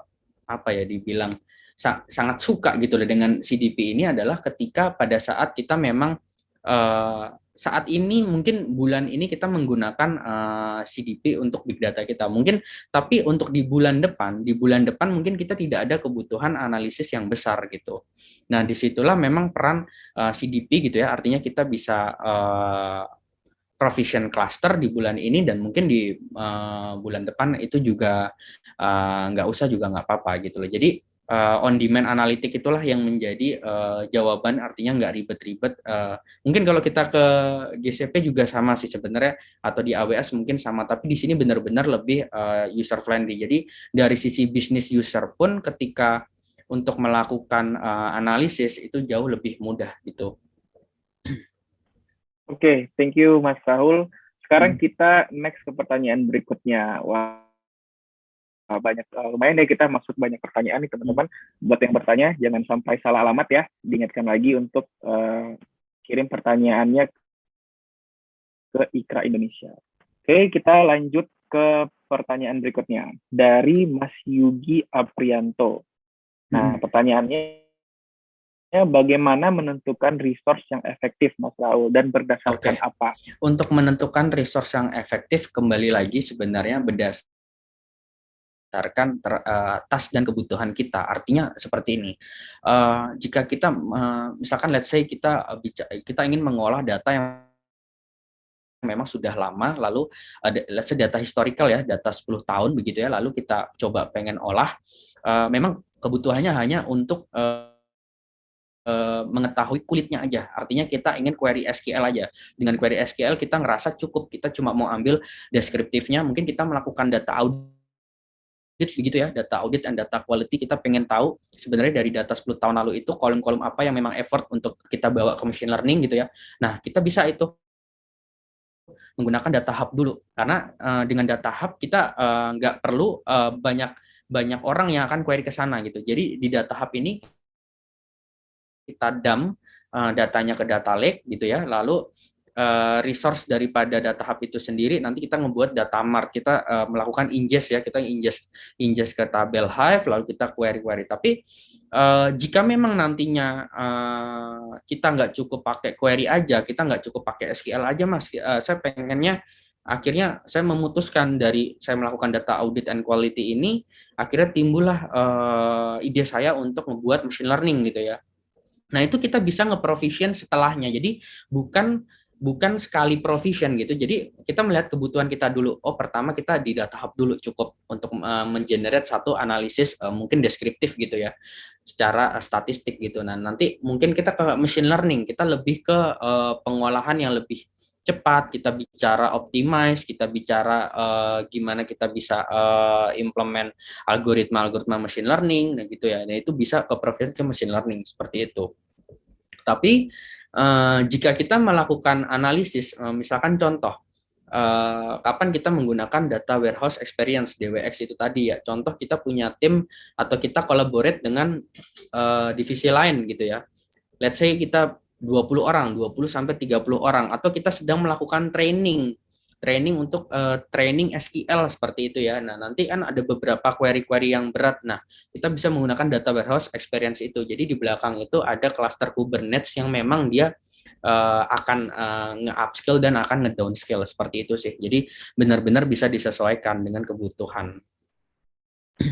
apa ya dibilang sangat suka gitu loh dengan CDP ini adalah ketika pada saat kita memang uh, saat ini mungkin bulan ini kita menggunakan uh, eh, CDP untuk big data kita. Mungkin tapi untuk di bulan depan di bulan depan mungkin kita tidak ada kebutuhan analisis yang besar gitu. Nah di situlah memang peran uh, eh, CDP gitu ya. Artinya kita bisa uh, provision cluster di bulan ini dan mungkin di uh, bulan depan itu juga nggak uh, usah juga nggak apa-apa gitu loh. Jadi uh, on demand analitik itulah yang menjadi uh, jawaban artinya nggak ribet-ribet uh, mungkin kalau kita ke GCP juga sama sih sebenarnya atau di AWS mungkin sama tapi di sini benar-benar lebih uh, user friendly jadi dari sisi bisnis user pun ketika untuk melakukan uh, analisis itu jauh lebih mudah gitu Oke, okay, thank you Mas Rahul. Sekarang hmm. kita next ke pertanyaan berikutnya. Wah, uh, banyak uh, lumayan deh kita masuk banyak pertanyaan nih teman-teman. Buat yang bertanya jangan sampai salah alamat ya. Diingatkan lagi untuk uh, kirim pertanyaannya ke Ikra Indonesia. Oke, kita lanjut ke pertanyaan berikutnya dari Mas Yugi Aprianto. Nah, hmm. pertanyaannya bagaimana menentukan resource yang efektif Mas Raul dan berdasarkan okay. apa? Untuk menentukan resource yang efektif kembali lagi sebenarnya berdas berdasarkan ter, uh, tas dan kebutuhan kita. Artinya seperti ini. Uh, jika kita uh, misalkan let's say kita uh, kita ingin mengolah data yang memang sudah lama lalu let's say data historical ya data 10 tahun begitu ya lalu kita coba pengen olah memang kebutuhannya hanya untuk mengetahui kulitnya aja. Artinya kita ingin query SQL aja. Dengan query SQL kita ngerasa cukup, kita cuma mau ambil deskriptifnya, mungkin kita melakukan data audit begitu ya, data audit dan data quality kita pengen tahu sebenarnya dari data 10 tahun lalu itu kolom-kolom apa yang memang effort untuk kita bawa ke machine learning gitu ya. Nah, kita bisa itu menggunakan data hub dulu karena uh, dengan data hub kita uh, nggak perlu uh, banyak banyak orang yang akan query ke sana gitu. Jadi di data hub ini kita dump uh, datanya ke data lake gitu ya. Lalu uh, resource daripada data hub itu sendiri nanti kita membuat data mart. Kita uh, melakukan ingest ya kita ingest ingest ke tabel hive lalu kita query query tapi uh, jika memang nantinya uh, kita nggak cukup pakai query aja kita nggak cukup pakai SQL aja mas uh, saya pengennya akhirnya saya memutuskan dari saya melakukan data audit and quality ini akhirnya timbullah uh, ide saya untuk membuat machine learning gitu ya. Nah, itu kita bisa nge-provision setelahnya. Jadi bukan bukan sekali provision gitu. Jadi kita melihat kebutuhan kita dulu. Oh, pertama kita di hub dulu cukup untuk uh, mengenerate satu analisis uh, mungkin deskriptif gitu ya. Secara uh, statistik gitu. Nah, nanti mungkin kita ke machine learning, kita lebih ke uh, pengolahan yang lebih cepat, kita bicara optimize, kita bicara uh, gimana kita bisa uh, implement algoritma-algoritma machine learning, nah gitu ya. Nah itu bisa ke provision ke machine learning seperti itu. Tapi jika kita melakukan analisis, uh, misalkan contoh, uh, kapan kita menggunakan data warehouse experience DWX itu tadi ya. Contoh kita punya tim atau kita collaborate dengan uh, divisi lain gitu ya. Let's say kita 20 orang, 20 sampai 30 orang atau kita sedang melakukan training training untuk uh, training SQL seperti itu ya. Nah, nanti kan ada beberapa query-query yang berat. Nah, kita bisa menggunakan data warehouse experience itu. Jadi di belakang itu ada cluster Kubernetes yang memang dia uh, akan uh, nge-upskill dan akan nge-downscale seperti itu sih. Jadi benar-benar bisa disesuaikan dengan kebutuhan. <clears throat>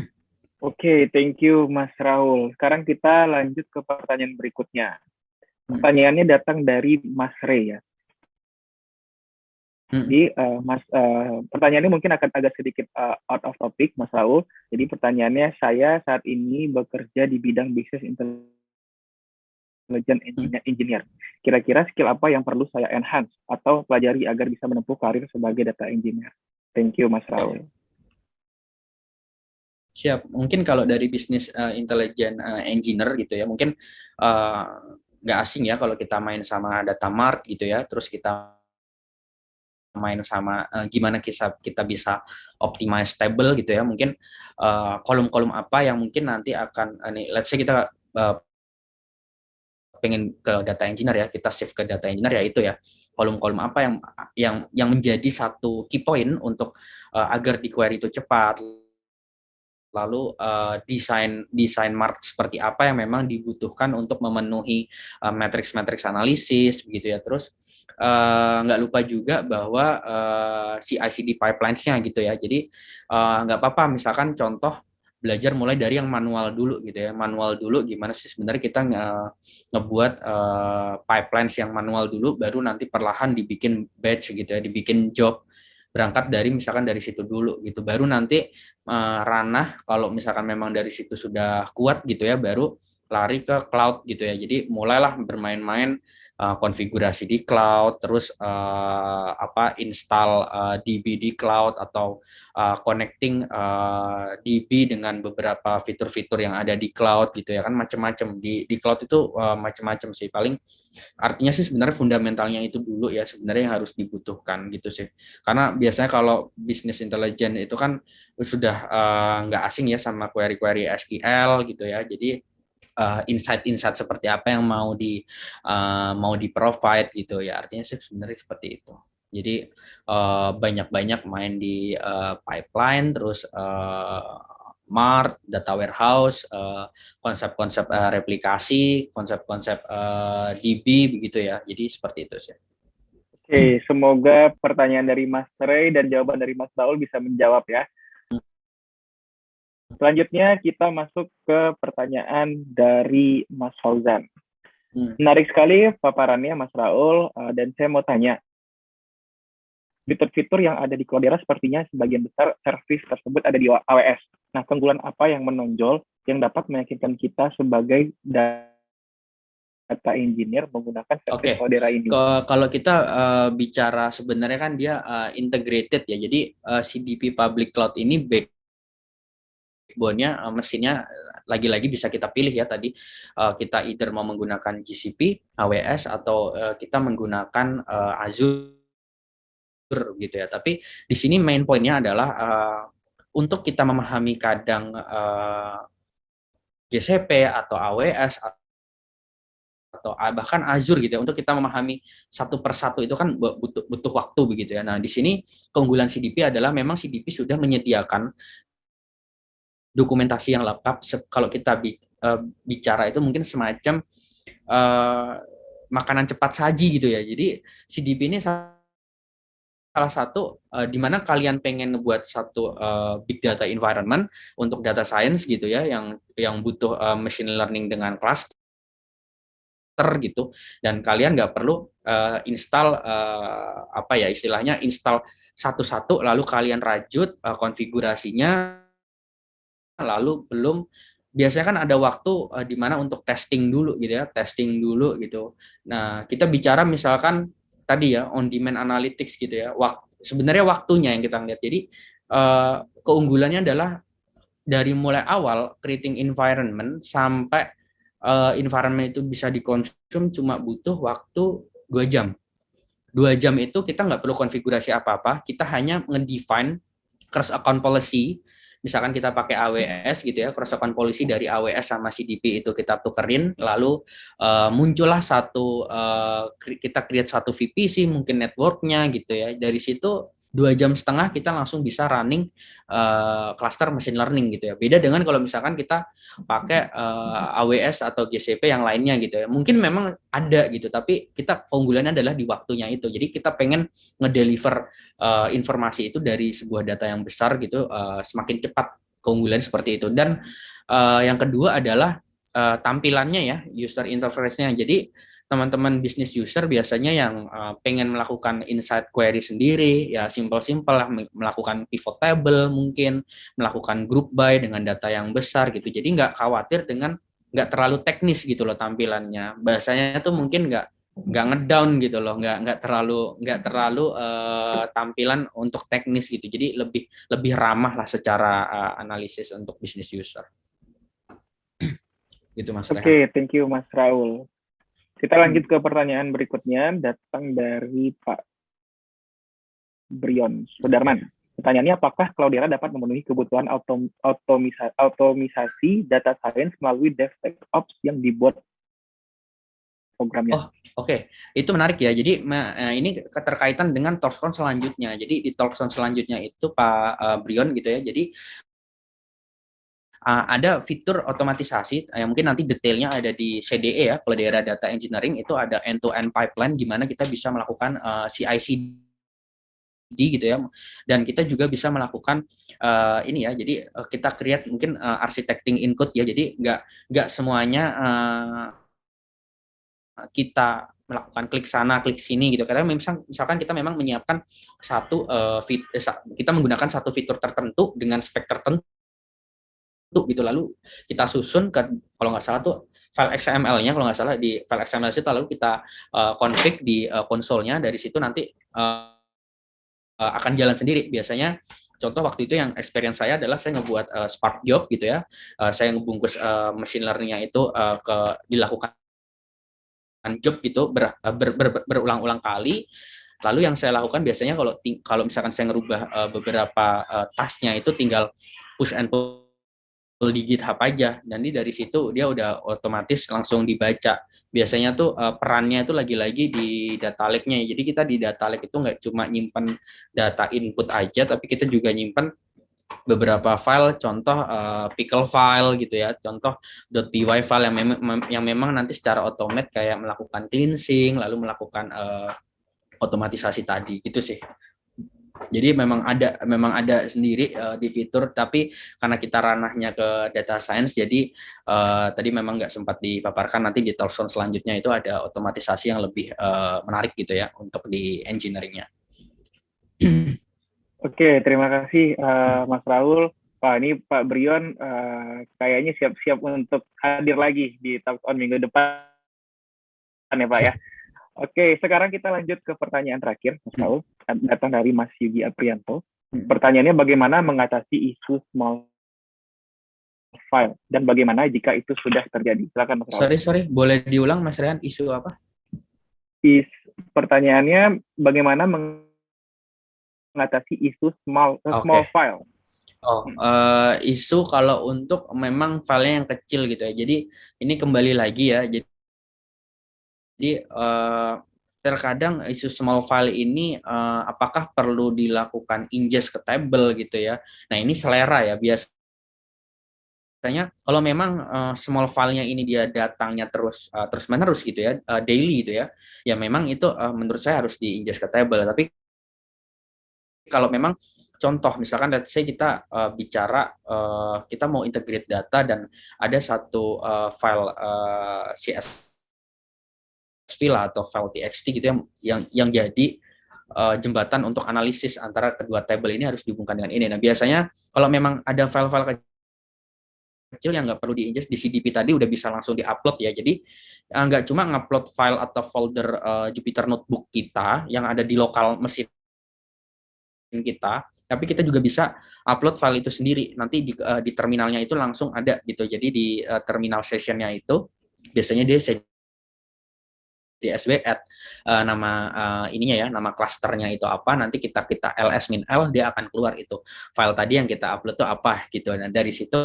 Oke, okay, thank you Mas Raul. Sekarang kita lanjut ke pertanyaan berikutnya. Hmm. Pertanyaannya datang dari Mas Ray ya. Hmm. Jadi uh, Mas uh, pertanyaannya mungkin akan agak sedikit uh, out of topic Mas Raul. Jadi pertanyaannya saya saat ini bekerja di bidang business intelligence hmm. engineer. Kira-kira skill apa yang perlu saya enhance atau pelajari agar bisa menempuh karir sebagai data engineer? Thank you Mas Raul. Siap. Mungkin kalau dari bisnis uh, intelligent uh, engineer gitu ya, mungkin nggak uh, asing ya kalau kita main sama data mart gitu ya, terus kita main sama uh, gimana kita kita bisa optimize table gitu ya. Mungkin eh, kolom-kolom uh, apa yang mungkin nanti akan uh, let's say kita uh, pengen ke data engineer ya kita shift ke data engineer ya itu ya. Kolom-kolom apa yang yang yang menjadi satu key point untuk uh, agar di query itu cepat lalu uh, desain desain mart seperti apa yang memang dibutuhkan untuk memenuhi uh, matrix-matrix analisis begitu ya terus Eh, nggak uh, lupa juga bahwa uh, eh, CI/CD pipelines-nya gitu ya. Jadi uh, nggak apa-apa misalkan contoh belajar mulai dari yang manual dulu gitu ya. Manual dulu gimana sih sebenarnya kita nge ngebuat uh, pipelines yang manual dulu baru nanti perlahan dibikin batch gitu ya, dibikin job berangkat dari misalkan dari situ dulu gitu. Baru nanti uh, ranah kalau misalkan memang dari situ sudah kuat gitu ya baru lari ke cloud gitu ya. Jadi mulailah bermain-main uh, konfigurasi di cloud, terus uh, apa install uh, DB di cloud atau uh, connecting uh, DB dengan beberapa fitur-fitur yang ada di cloud gitu ya kan macam-macam di di cloud itu uh, macam-macam sih. Paling artinya sih sebenarnya fundamentalnya itu dulu ya sebenarnya yang harus dibutuhkan gitu sih. Karena biasanya kalau bisnis intelijen itu kan sudah nggak uh, asing ya sama query-query SQL gitu ya. Jadi uh, insight-insight seperti apa yang mau di uh, mau di provide gitu ya. Artinya sih sebenarnya seperti itu. Jadi banyak-banyak uh, main di uh, pipeline terus uh, mart data warehouse konsep-konsep uh, uh, replikasi konsep-konsep uh, DB begitu ya. Jadi seperti itu sih. Oke, semoga pertanyaan dari Mas Ray dan jawaban dari Mas Saul bisa menjawab ya. Selanjutnya kita masuk ke pertanyaan dari Mas Fauzan. Hmm. Menarik sekali paparannya Mas Raul, uh, dan saya mau tanya, fitur-fitur yang ada di Cloudera sepertinya sebagian besar service tersebut ada di AWS. Nah, keunggulan apa yang menonjol yang dapat meyakinkan kita sebagai data engineer menggunakan service okay. Cloudera ini? Kalau kita uh, bicara sebenarnya kan dia uh, integrated ya, jadi uh, CDP Public Cloud ini back backbone-nya uh, mesinnya lagi-lagi bisa kita pilih ya tadi uh, kita either mau menggunakan GCP, AWS atau kita menggunakan Azure gitu ya. Tapi di sini main poinnya adalah untuk kita memahami kadang GCP atau AWS atau bahkan Azure gitu ya untuk kita memahami satu persatu itu kan butuh butuh waktu begitu ya. Nah, di sini keunggulan CDP adalah memang CDP sudah menyediakan dokumentasi yang lengkap kalau kita uh, bicara itu mungkin semacam uh, makanan cepat saji gitu ya. Jadi CDP ini salah satu uh, di mana kalian pengen ngebuat satu uh, big data environment untuk data science gitu ya yang yang butuh uh, machine learning dengan cluster gitu dan kalian nggak perlu uh, install uh, apa ya istilahnya install satu-satu lalu kalian rajut uh, konfigurasinya lalu belum biasanya kan ada waktu uh, di mana untuk testing dulu gitu ya testing dulu gitu nah kita bicara misalkan tadi ya on demand analytics gitu ya waktu sebenarnya waktunya yang kita lihat jadi uh, keunggulannya adalah dari mulai awal creating environment sampai uh, environment itu bisa dikonsum cuma butuh waktu dua jam. Dua jam itu kita nggak perlu konfigurasi apa-apa, kita hanya ngedefine cross account policy. Misalkan kita pakai AWS gitu ya, cross account policy dari AWS sama CDP itu kita tukerin, lalu uh, muncullah satu uh, kita create satu VPC mungkin networknya gitu ya. Dari situ dua jam setengah kita langsung bisa running uh, cluster machine learning gitu ya. Beda dengan kalau misalkan kita pakai uh, eh, AWS atau GCP yang lainnya gitu ya. Mungkin memang ada gitu, tapi kita keunggulannya adalah di waktunya itu. Jadi kita pengen ngedeliver uh, informasi itu dari sebuah data yang besar gitu, uh, semakin cepat keunggulan seperti itu. Dan uh, yang kedua adalah uh, tampilannya ya, user interface-nya. Jadi teman-teman bisnis user biasanya yang uh, pengen melakukan insight query sendiri, ya simple-simple lah melakukan pivot table mungkin, melakukan group by dengan data yang besar gitu. Jadi nggak khawatir dengan nggak terlalu teknis gitu loh tampilannya. Bahasanya tuh mungkin nggak nggak ngedown gitu loh, nggak nggak terlalu nggak terlalu uh, tampilan untuk teknis gitu. Jadi lebih lebih ramah lah secara uh, analisis untuk bisnis user. <clears throat> gitu Mas. Oke, okay, thank you Mas Raul. Kita lanjut ke pertanyaan berikutnya, datang dari Pak Brion Sudarman. Pertanyaannya, apakah Cloudera dapat memenuhi kebutuhan autom otomisasi data science melalui DevSecOps yang dibuat programnya? Oh, oke. Okay. Itu menarik ya. Jadi eh, ini keterkaitan dengan talkson selanjutnya. Jadi di talkson selanjutnya itu Pak eh, Brion gitu ya. Jadi uh, ada fitur otomatisasi yang mungkin nanti detailnya ada di CDE ya kalau daerah data engineering itu ada end-to-end -end pipeline gimana kita bisa melakukan uh, CI/CD gitu ya. Dan kita juga bisa melakukan uh, ini ya jadi uh, kita create mungkin uh, architecting input ya. Jadi nggak nggak semuanya uh, kita melakukan klik sana klik sini gitu. Karena misal, misalkan kita memang menyiapkan satu uh, fit, kita menggunakan satu fitur tertentu dengan spek tertentu gitu. Lalu kita susun ke kalau nggak salah tuh file XML-nya kalau nggak salah di file XML itu lalu kita uh, config di uh, konsolnya dari situ nanti uh, uh, akan jalan sendiri. Biasanya contoh waktu itu yang experience saya adalah saya ngebuat uh, Spark job gitu ya. Uh, saya ngebungkus uh, machine learning-nya itu uh, ke dilakukan job gitu ber, ber, ber, berulang-ulang kali. Lalu yang saya lakukan biasanya kalau kalau misalkan saya ngerubah uh, beberapa uh, tasnya itu tinggal push and pull di GitHub aja. Dan dari situ dia udah otomatis langsung dibaca. Biasanya tuh uh, perannya itu lagi-lagi di data lake-nya. Jadi kita di data lake itu nggak cuma nyimpan data input aja tapi kita juga nyimpan beberapa file. Contoh uh, pickle file gitu ya. Contoh .py file yang memang yang memang nanti secara otomatis kayak melakukan cleansing lalu melakukan uh, otomatisasi tadi. Itu sih jadi memang ada memang ada sendiri uh, di fitur, tapi karena kita ranahnya ke data science, jadi uh, tadi memang nggak sempat dipaparkan. Nanti di talkson selanjutnya itu ada otomatisasi yang lebih uh, menarik gitu ya untuk di engineeringnya. <clears throat> Oke, terima kasih uh, Mas Raul. Pak ini Pak Brion uh, kayaknya siap-siap untuk hadir lagi di talkson minggu depan ya Pak ya. Oke, sekarang kita lanjut ke pertanyaan terakhir, Mas Raul. Datang dari Mas Yugi Aprianto. Hmm. Pertanyaannya bagaimana mengatasi isu small file dan bagaimana jika itu sudah terjadi? Silakan Mas Raul. Sorry, sorry, boleh diulang Mas Rehan isu apa? Is, pertanyaannya bagaimana mengatasi isu small uh, small file? Oh, uh, isu kalau untuk memang filenya yang kecil gitu ya. Jadi ini kembali lagi ya. Jadi jadi uh, terkadang isu small file ini uh, apakah perlu dilakukan ingest ke table gitu ya. Nah, ini selera ya biasa biasanya kalau memang uh, small filenya ini dia datangnya terus uh, terus menerus gitu ya uh, daily gitu ya ya memang itu uh, menurut saya harus diingest ke table tapi kalau memang contoh misalkan let's say kita uh, bicara uh, kita mau integrate data dan ada satu uh, file uh, CS file atau txt gitu yang yang yang jadi uh, jembatan untuk analisis antara kedua table ini harus dihubungkan dengan ini. Nah, biasanya kalau memang ada file-file kecil yang nggak perlu diingest di CDP tadi udah bisa langsung diupload ya. Jadi uh, nggak cuma ngupload file atau folder uh, Jupyter Notebook kita yang ada di lokal mesin kita, tapi kita juga bisa upload file itu sendiri. Nanti di, uh, di terminalnya itu langsung ada gitu. Jadi di uh, terminal sessionnya itu biasanya dia di SW add uh, nama uh, ininya ya, nama klasternya itu apa, nanti kita kita ls min l dia akan keluar itu file tadi yang kita upload itu apa gitu. Nah dari situ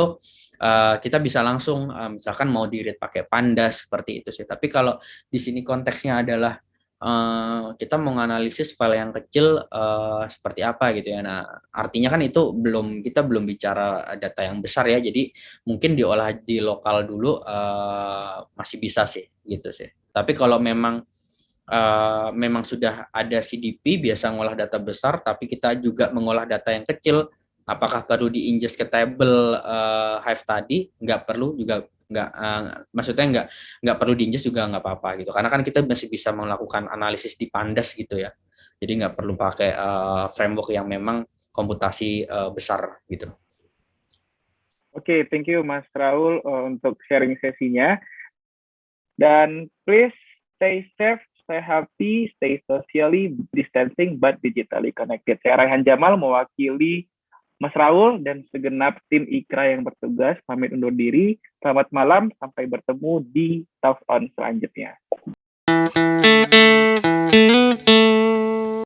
uh, kita bisa langsung uh, misalkan mau di read pakai pandas seperti itu sih. Tapi kalau di sini konteksnya adalah uh, kita menganalisis file yang kecil uh, seperti apa gitu ya. Nah, artinya kan itu belum kita belum bicara data yang besar ya. Jadi mungkin diolah di lokal dulu uh, masih bisa sih gitu sih. Tapi kalau memang uh, memang sudah ada CDP biasa ngolah data besar, tapi kita juga mengolah data yang kecil. Apakah perlu diingest ke table uh, Hive tadi? Nggak perlu juga nggak uh, maksudnya nggak nggak perlu diinjak juga nggak apa-apa gitu karena kan kita masih bisa melakukan analisis di pandas gitu ya jadi nggak perlu pakai uh, framework yang memang komputasi uh, besar gitu oke okay, thank you Mas Raul uh, untuk sharing sesinya dan please stay safe stay happy stay socially distancing but digitally connected saya Raihan Jamal mewakili Mas Raul dan segenap tim IKRA yang bertugas pamit undur diri. Selamat malam, sampai bertemu di Talk On selanjutnya.